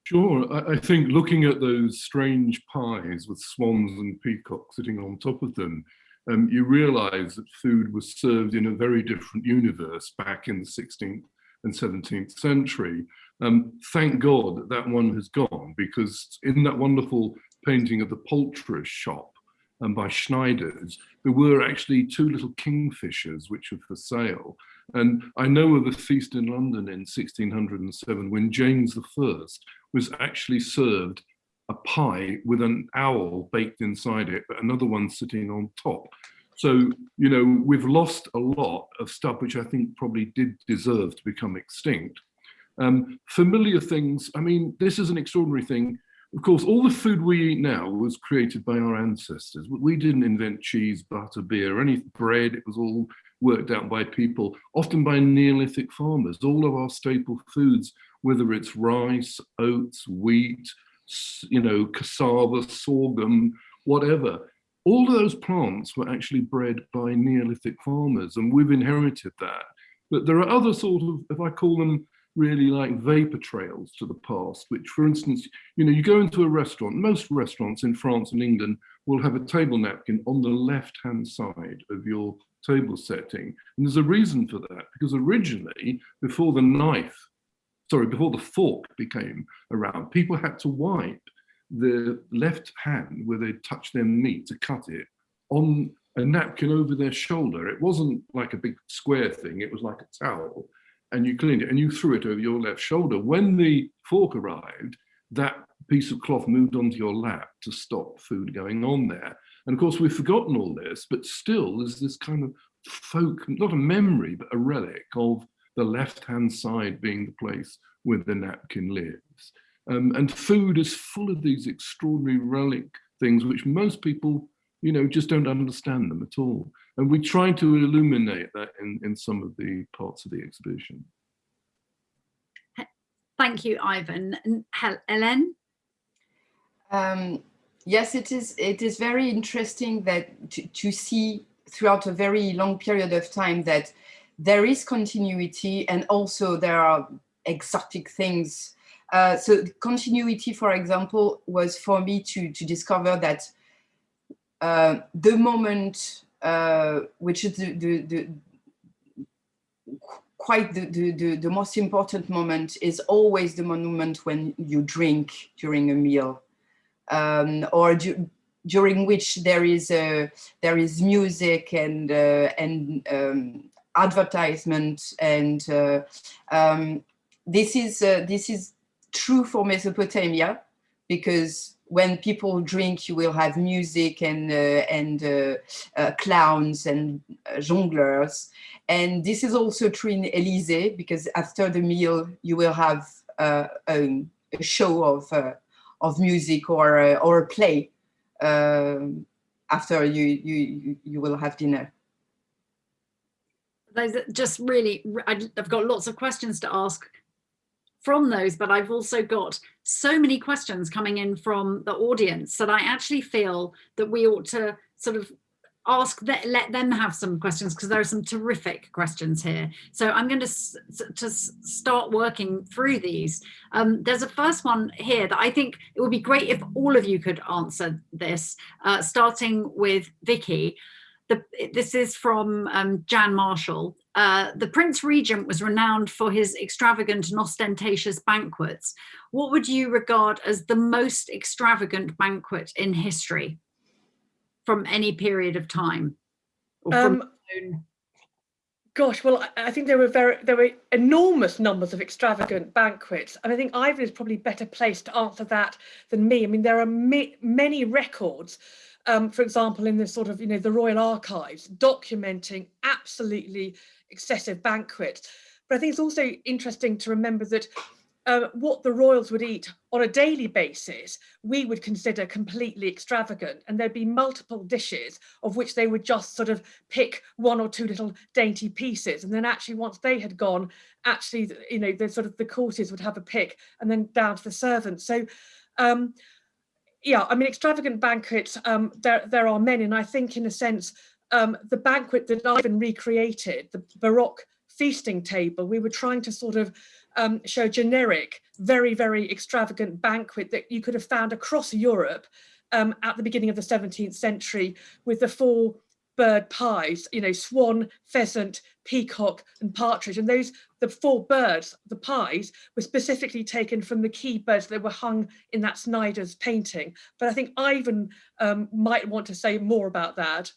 Sure. I, I, think looking at those strange pies with swans and peacocks sitting on top of them, um, you realize that food was served in a very different universe back in the 16th and 17th century. Um, thank God that that one has gone because in that wonderful painting of the poulterer's shop um, by Schneiders, there were actually two little kingfishers which were for sale. And I know of a feast in London in 1607 when James I was actually served a pie with an owl baked inside it, but another one sitting on top. So, you know, we've lost a lot of stuff which I think probably did deserve to become extinct. Um, familiar things, I mean, this is an extraordinary thing. Of course, all the food we eat now was created by our ancestors. We didn't invent cheese, butter, beer, any bread. It was all worked out by people, often by Neolithic farmers. All of our staple foods, whether it's rice, oats, wheat, you know, cassava, sorghum, whatever, all of those plants were actually bred by Neolithic farmers and we've inherited that. But there are other sort of, if I call them really like vapor trails to the past, which for instance, you know, you go into a restaurant, most restaurants in France and England will have a table napkin on the left-hand side of your table setting. And there's a reason for that, because originally, before the knife, sorry, before the fork became around, people had to wipe the left hand where they touch their meat to cut it on a napkin over their shoulder. It wasn't like a big square thing, it was like a towel. And you cleaned it and you threw it over your left shoulder. When the fork arrived, that piece of cloth moved onto your lap to stop food going on there. And of course, we've forgotten all this, but still there's this kind of folk, not a memory, but a relic of the left-hand side being the place where the napkin lives. Um, and food is full of these extraordinary relic things, which most people, you know, just don't understand them at all. And we try to illuminate that in, in some of the parts of the exhibition. Thank you, Ivan. And Helen? Um, yes, it is. It is very interesting that to, to see throughout a very long period of time that there is continuity and also there are exotic things. Uh, so continuity, for example, was for me to, to discover that uh, the moment, uh, which is the, the, the quite the, the, the, most important moment is always the moment when you drink during a meal um, or du during which there is a, there is music and uh, and um, advertisement and uh, um, this is uh, this is true for Mesopotamia because when people drink you will have music and uh, and uh, uh, clowns and jongleurs and this is also true in Elysee because after the meal you will have a, a, show of of music or or a play um, after you, you, you will have dinner. Those just really, I've got lots of questions to ask from those, but I've also got so many questions coming in from the audience that I actually feel that we ought to sort of ask that let them have some questions because there are some terrific questions here. So i'm going to to start working through these. Um, there's a first one here that i think it would be great if all of you could answer this uh, starting with vicky the, this is from um, Jan Marshall. Uh, the Prince Regent was renowned for his extravagant and ostentatious banquets. What would you regard as the most extravagant banquet in history? from any period of time? Um, gosh, well, I think there were very there were enormous numbers of extravagant banquets, and I think Ivan is probably better placed to answer that than me. I mean, there are many records, um, for example, in the sort of you know the Royal Archives documenting absolutely excessive banquets. But I think it's also interesting to remember that uh, what the royals would eat on a daily basis, we would consider completely extravagant. And there'd be multiple dishes of which they would just sort of pick one or two little dainty pieces. And then actually once they had gone, actually, you know, the sort of the courtiers would have a pick and then down to the servants. So, um, yeah, I mean, extravagant banquets, um, there, there are many. And I think in a sense, um, the banquet that Ivan recreated, the Baroque feasting table, we were trying to sort of um, show generic, very, very extravagant banquet that you could have found across Europe um, at the beginning of the 17th century with the four bird pies, you know, swan, pheasant, peacock and partridge. And those, the four birds, the pies, were specifically taken from the key birds that were hung in that Snyder's painting. But I think Ivan um, might want to say more about that.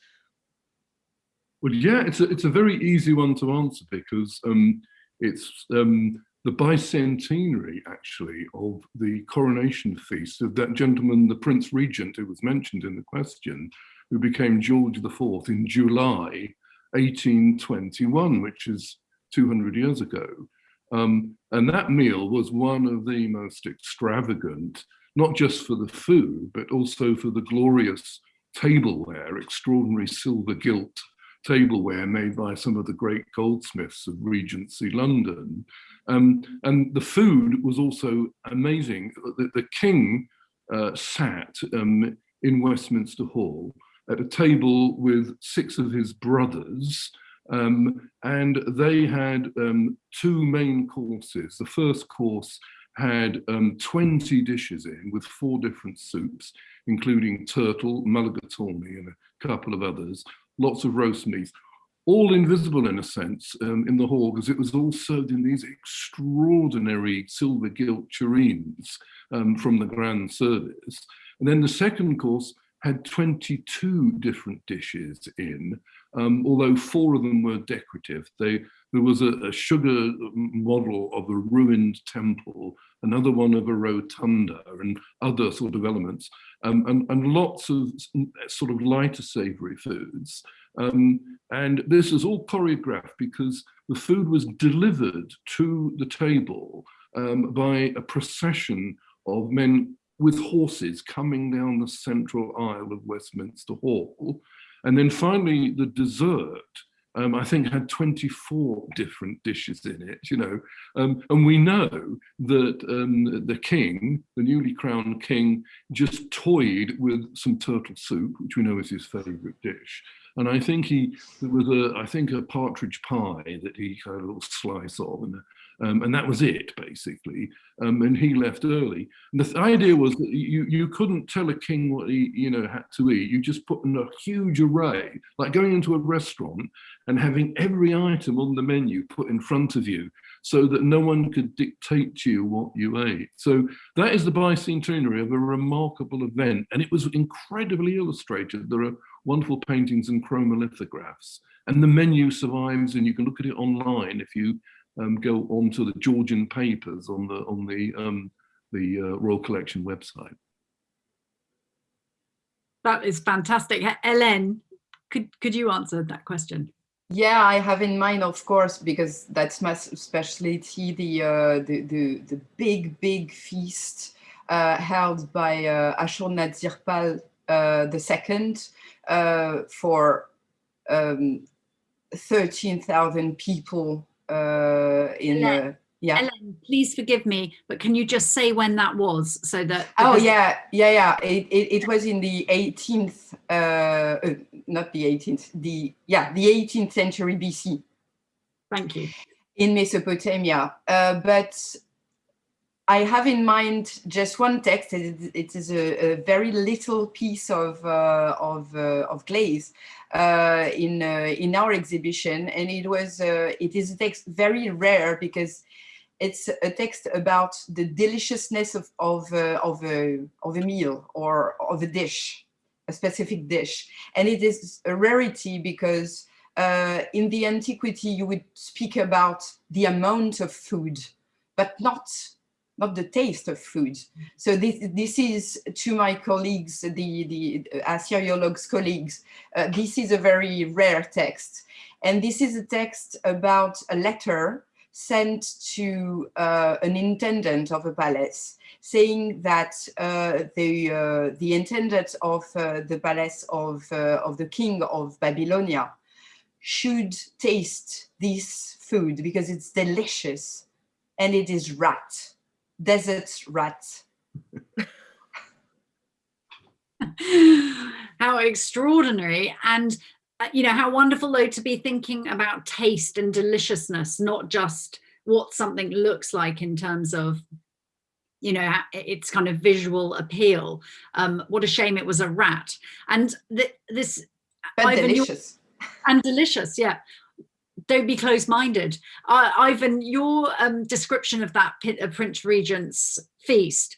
Well, yeah, it's a, it's a very easy one to answer because um, it's um, the bicentenary, actually, of the coronation feast of that gentleman, the Prince Regent, who was mentioned in the question, who became George IV in July 1821, which is 200 years ago. Um, and that meal was one of the most extravagant, not just for the food, but also for the glorious tableware, extraordinary silver gilt tableware made by some of the great goldsmiths of Regency London. Um, and the food was also amazing. The, the king uh, sat um, in Westminster Hall at a table with six of his brothers um, and they had um, two main courses. The first course had um, 20 dishes in with four different soups, including turtle, mulligatawny and a couple of others, lots of roast meat, all invisible in a sense um, in the hall because it was all served in these extraordinary silver gilt tureens um, from the grand service. And then the second course had 22 different dishes in, um, although four of them were decorative. They, there was a, a, sugar model of a ruined temple, another one of a rotunda and other sort of elements, um, and, and lots of sort of lighter savory foods. Um, and this is all choreographed because the food was delivered to the table um, by a procession of men with horses coming down the central aisle of Westminster Hall. And then finally, the dessert, um, I think had 24 different dishes in it, you know, um, and we know that um, the king, the newly crowned king, just toyed with some turtle soup, which we know is his favorite dish. And I think he, there was a, I think a partridge pie that he had a little slice of and a, um, and that was it, basically. Um, and he left early. And the idea was that you, you couldn't tell a king what he you know, had to eat. You just put in a huge array, like going into a restaurant and having every item on the menu put in front of you so that no one could dictate to you what you ate. So that is the bicentenary of a remarkable event. And it was incredibly illustrated. There are wonderful paintings and chromolithographs. And the menu survives and you can look at it online if you um, go onto the Georgian papers on the on the um, the uh, Royal Collection website. That is fantastic. Hélène, could could you answer that question? Yeah, I have in mind, of course, because that's my specialty, the uh, the, the, the big, big feast uh, held by uh, Ashurnasirpal uh, the second uh, for um, 13,000 people uh, in uh, yeah. Ellen, please forgive me, but can you just say when that was so that? Oh yeah, yeah, yeah. It, it, it was in the 18th, uh, uh, not the 18th, the yeah, the 18th century BC. Thank you. In Mesopotamia, uh, but I have in mind just one text. It, it is a, a, very little piece of uh, of, uh, of glaze uh, in uh, in our exhibition, and it was uh, it is a text very rare because it's a text about the deliciousness of of uh, of a of a meal or of a dish, a specific dish, and it is a rarity because in the antiquity you would speak about the amount of food, but not not the taste of food. So this, this is to my colleagues, the, the Assyriologues colleagues, uh, this is a very rare text. And this is a text about a letter sent to uh, an intendant of a palace saying that uh, the, uh, the intendant of uh, the palace of, uh, of the king of Babylonia should taste this food because it's delicious and it is rat desert rats. How extraordinary. And uh, you know, how wonderful though to be thinking about taste and deliciousness, not just what something looks like in terms of you know its kind of visual appeal um what a shame it was a rat and th this but Ivan, delicious and delicious yeah don't be closed-minded. Uh, Ivan your um description of that uh, Prince Regent's feast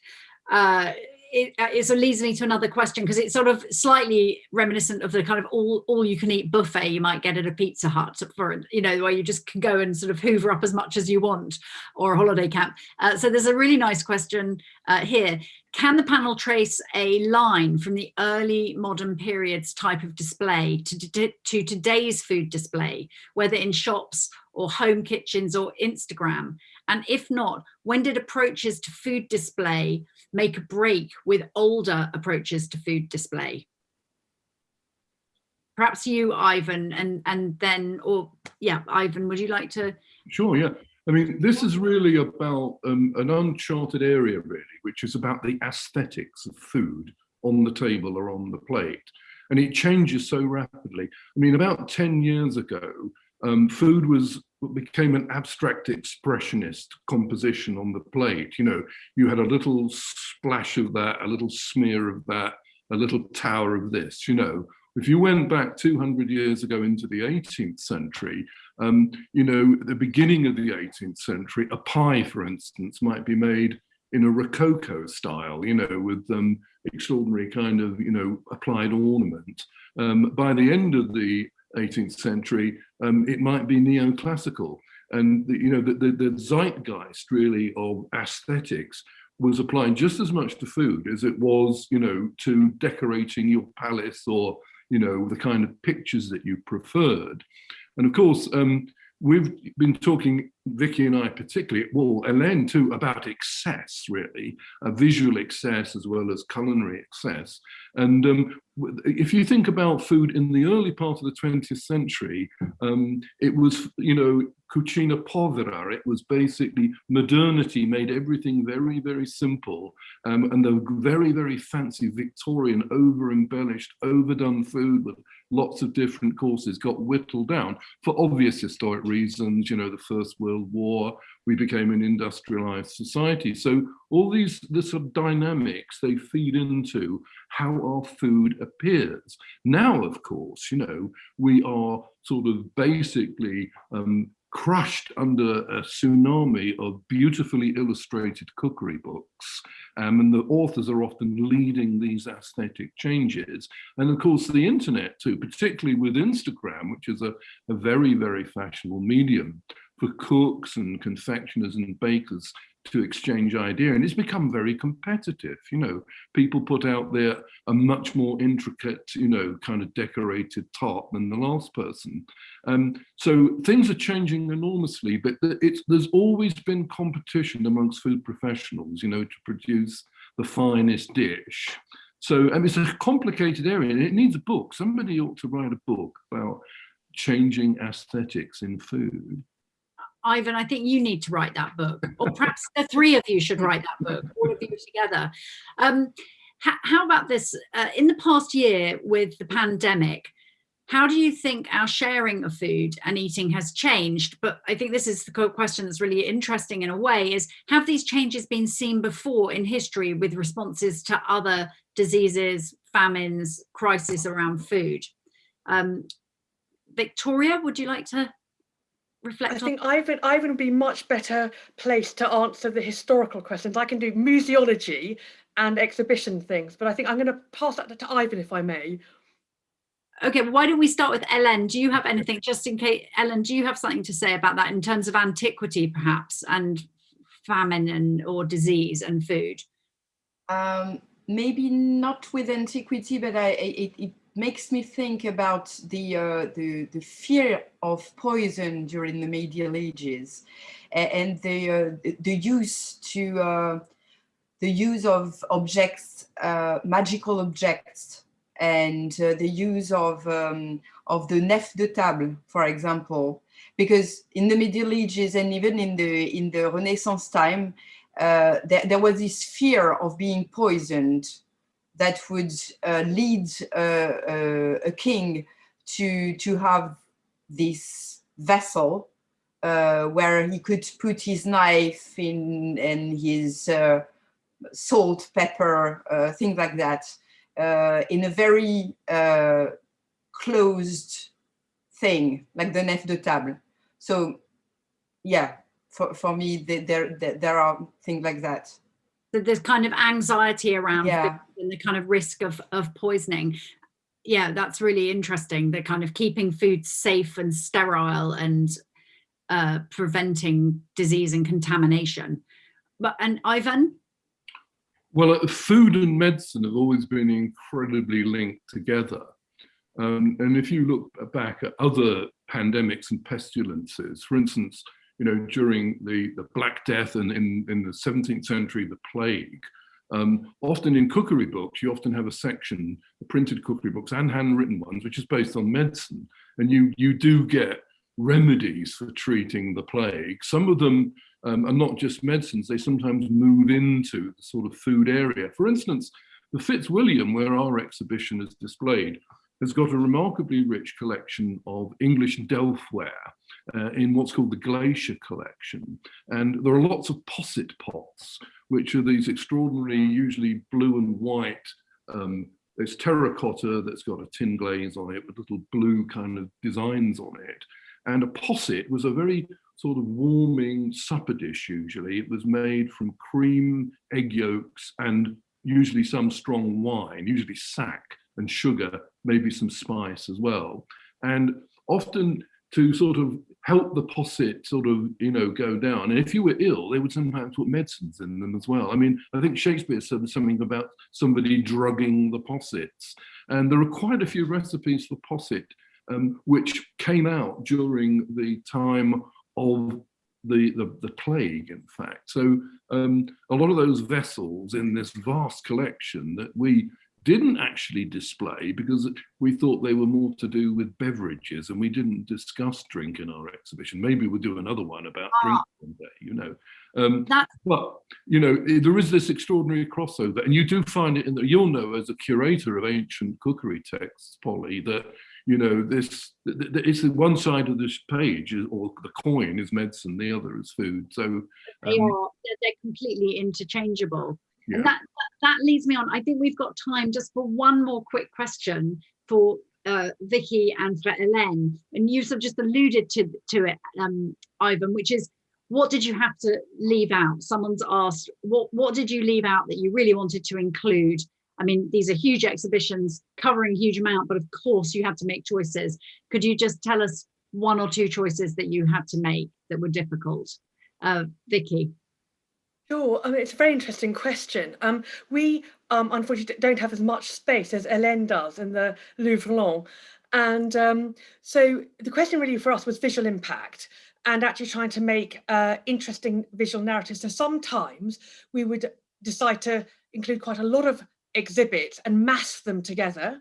uh it, uh, it so leads me to another question because it's sort of slightly reminiscent of the kind of all all you can eat buffet you might get at a Pizza Hut for you know where you just can go and sort of hoover up as much as you want or a holiday camp. Uh, so there's a really nice question uh, here. Can the panel trace a line from the early modern periods type of display to, to today's food display, whether in shops or home kitchens or Instagram? And if not, when did approaches to food display make a break with older approaches to food display? Perhaps you, Ivan, and, and then, or yeah, Ivan, would you like to? Sure, yeah. I mean, this is really about um, an uncharted area, really, which is about the aesthetics of food on the table or on the plate. And it changes so rapidly. I mean, about 10 years ago, um, food was became an abstract expressionist composition on the plate. You know, you had a little splash of that, a little smear of that, a little tower of this, you know. If you went back 200 years ago into the 18th century, um, you know, the beginning of the 18th century, a pie, for instance, might be made in a Rococo style, you know, with um, extraordinary kind of, you know, applied ornament. Um, by the end of the 18th century, um, it might be neoclassical. And the, you know, the, the, the zeitgeist really of aesthetics was applying just as much to food as it was, you know, to decorating your palace or, you know, the kind of pictures that you preferred. And of course, um, we've been talking, Vicky and I particularly, well, Hélène too, about excess, really, a visual excess as well as culinary excess. And um, if you think about food in the early part of the 20th century, um, it was, you know, cucina povera. It was basically modernity made everything very, very simple. Um, and the very, very fancy Victorian, over embellished, overdone food with lots of different courses got whittled down for obvious historic reasons, you know, the First World War, we became an industrialized society. So all these the sort of dynamics, they feed into how our food appears. Now, of course, you know, we are sort of basically um, crushed under a tsunami of beautifully illustrated cookery books. Um, and the authors are often leading these aesthetic changes. And of course, the internet too, particularly with Instagram, which is a, a very, very fashionable medium for cooks and confectioners and bakers to exchange idea and it's become very competitive you know. People put out there a much more intricate you know kind of decorated top than the last person. Um so things are changing enormously but it's there's always been competition amongst food professionals you know to produce the finest dish. So it's a complicated area and it needs a book. Somebody ought to write a book about changing aesthetics in food Ivan, I think you need to write that book, or perhaps the three of you should write that book, all of you together. Um, how about this? Uh, in the past year with the pandemic, how do you think our sharing of food and eating has changed? But I think this is the question that's really interesting in a way is, have these changes been seen before in history with responses to other diseases, famines, crises around food? Um, Victoria, would you like to reflect I think Ivan, Ivan would be much better placed to answer the historical questions. I can do museology and exhibition things, but I think I'm going to pass that to Ivan if I may. Okay, well, why don't we start with Ellen? Do you have anything, just in case, Ellen, do you have something to say about that in terms of antiquity, perhaps, and famine and or disease and food? Um, maybe not with antiquity, but I, it, it makes me think about the, uh, the, the fear of poison during the medieval ages and the, uh, the use to uh, the use of objects, uh, magical objects, and uh, the use of um, of the nef de table, for example, because in the Middle Ages and even in the in the Renaissance time, uh, there, there was this fear of being poisoned that would uh, lead a king to to have this vessel uh, where he could put his knife in and his uh, salt, pepper, uh, things like that, in a very closed thing, like the nef de table. So, yeah, for, for me, there, there, there are things like that. So there's kind of anxiety around yeah. and the kind of risk of, of poisoning. Yeah, that's really interesting. The kind of keeping food safe and sterile and uh, preventing disease and contamination. But and Ivan, well, uh, food and medicine have always been incredibly linked together. Um, and if you look back at other pandemics and pestilences, for instance, you know, during the, the Black Death and in, in the 17th century, the plague, um, often in cookery books, you often have a section, printed cookery books and handwritten ones, which is based on medicine. And you, you do get remedies for treating the plague. Some of them um, are not just medicines, they sometimes move into the sort of food area. For instance, the Fitzwilliam, where our exhibition is displayed, has got a remarkably rich collection of English delftware uh, in what's called the Glaisher collection. And there are lots of posset pots, which are these extraordinary, usually blue and white um, it's terracotta that's got a tin glaze on it with little blue kind of designs on it. And a posset was a very sort of warming supper dish usually. It was made from cream, egg yolks, and usually some strong wine, usually sack and sugar, maybe some spice as well. And often to sort of help the posset sort of, you know, go down. And if you were ill, they would sometimes put medicines in them as well. I mean, I think Shakespeare said something about somebody drugging the possets. And there are quite a few recipes for posset um, which came out during the time of the, the, the plague, in fact. So um, a lot of those vessels in this vast collection that we didn't actually display because we thought they were more to do with beverages and we didn't discuss drink in our exhibition. Maybe we'll do another one about ah. drink one day, you know. Um, but, you know, there is this extraordinary crossover and you do find it in the, you'll know as a curator of ancient cookery texts, Polly, that you know, this it's the one side of this page or the coin is medicine, the other is food. So um, they are they're completely interchangeable. Yeah. And that, that, leads me on. I think we've got time just for one more quick question for uh, Vicky and for Hélène. And you sort of just alluded to, to it, um, Ivan, which is what did you have to leave out? Someone's asked, what, what did you leave out that you really wanted to include I mean, these are huge exhibitions covering huge amount, but of course you have to make choices. Could you just tell us one or two choices that you had to make that were difficult? Uh, Vicky. Sure, um, it's a very interesting question. Um, we um, unfortunately don't have as much space as Hélène does in the Louvre Lens. And um, so the question really for us was visual impact and actually trying to make uh, interesting visual narratives. So sometimes we would decide to include quite a lot of exhibits and mass them together.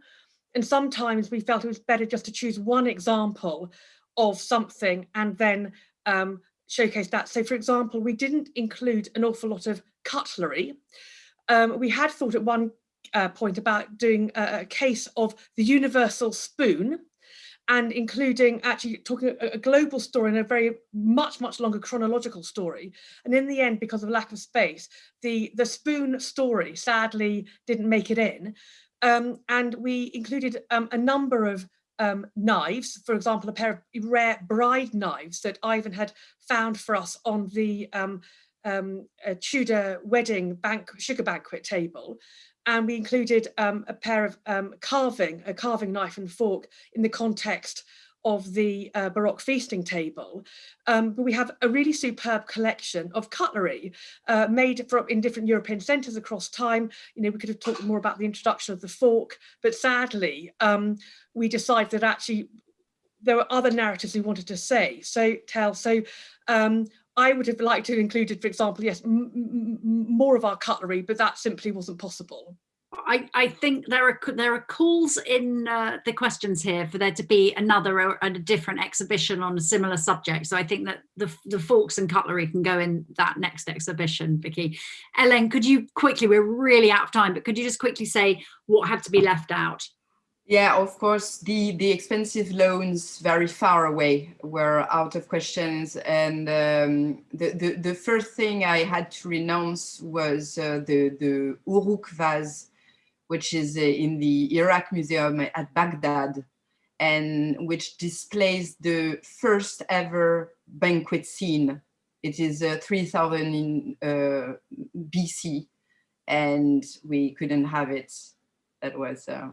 And sometimes we felt it was better just to choose one example of something and then um, showcase that. So for example, we didn't include an awful lot of cutlery. Um, we had thought at one uh, point about doing a, a, case of the universal spoon and including actually talking a, a, global story and a very much, much longer chronological story. And in the end, because of lack of space, the, the spoon story sadly didn't make it in. Um, and we included um, a number of um, knives, for example, a pair of rare bride knives that Ivan had found for us on the um, um, Tudor wedding bank sugar banquet table. And we included um, a pair of um, carving, a carving knife and fork in the context of the uh, Baroque feasting table. Um, but we have a really superb collection of cutlery uh, made from in different European centres across time. You know, we could have talked more about the introduction of the fork, but sadly, um, we decided that actually there were other narratives we wanted to say, so tell. So um, I would have liked to have included, for example, yes, more of our cutlery, but that simply wasn't possible. I, I think there are there are calls in uh, the questions here for there to be another or a different exhibition on a similar subject. So I think that the, the forks and cutlery can go in that next exhibition, Vicky. Ellen, could you quickly, we're really out of time, but could you just quickly say what had to be left out? Yeah, of course, the, the expensive loans very far away were out of questions. And um, the, the, the first thing I had to renounce was uh, the, the Uruk vase, which is uh, in the Iraq Museum at Baghdad, and which displays the first ever banquet scene. It is uh, 3000 in uh, BC, and we couldn't have it. That was uh,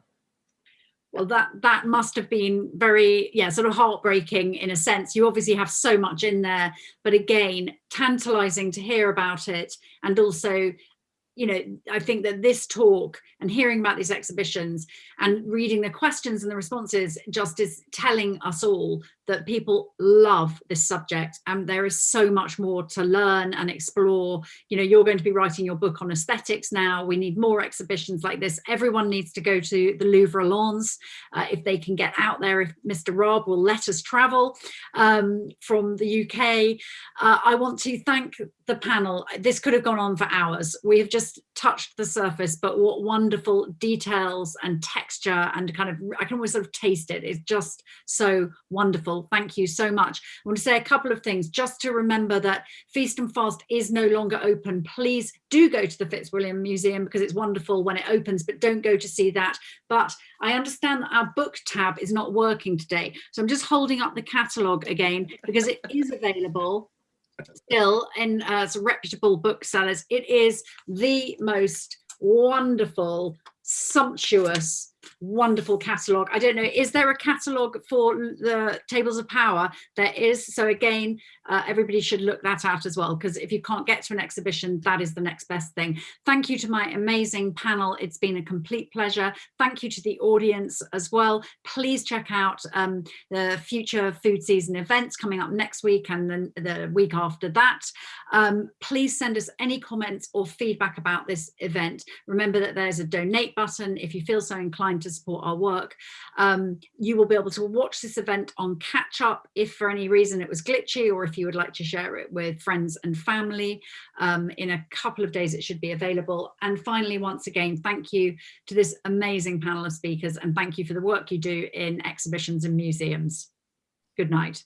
well that that must have been very yeah sort of heartbreaking in a sense you obviously have so much in there but again tantalizing to hear about it and also you know i think that this talk and hearing about these exhibitions and reading the questions and the responses just is telling us all that people love this subject and there is so much more to learn and explore. You know, you're going to be writing your book on aesthetics now. We need more exhibitions like this. Everyone needs to go to the Louvre Lens uh, if they can get out there, if Mr. Raab will let us travel um, from the UK. Uh, I want to thank the panel. This could have gone on for hours. We have just touched the surface, but what wonderful details and texture and kind of, I can always sort of taste it. It's just so wonderful Thank you so much. I want to say a couple of things just to remember that Feast and Fast is no longer open. Please do go to the Fitzwilliam Museum because it's wonderful when it opens, but don't go to see that. But I understand that our book tab is not working today. So I'm just holding up the catalogue again because it is available still in uh, some reputable booksellers. It is the most wonderful, sumptuous, wonderful catalogue. I don't know, is there a catalogue for the Tables of Power? There is. So again, uh, everybody should look that out as well, because if you can't get to an exhibition, that is the next best thing. Thank you to my amazing panel. It's been a complete pleasure. Thank you to the audience as well. Please check out um, the future food season events coming up next week and then the week after that. Um, please send us any comments or feedback about this event. Remember that there's a donate button if you feel so inclined to support our work. Um, you will be able to watch this event on catch up if for any reason it was glitchy or if you would like to share it with friends and family. Um, in a couple of days it should be available. And finally, once again, thank you to this amazing panel of speakers and thank you for the work you do in exhibitions and museums. Good night.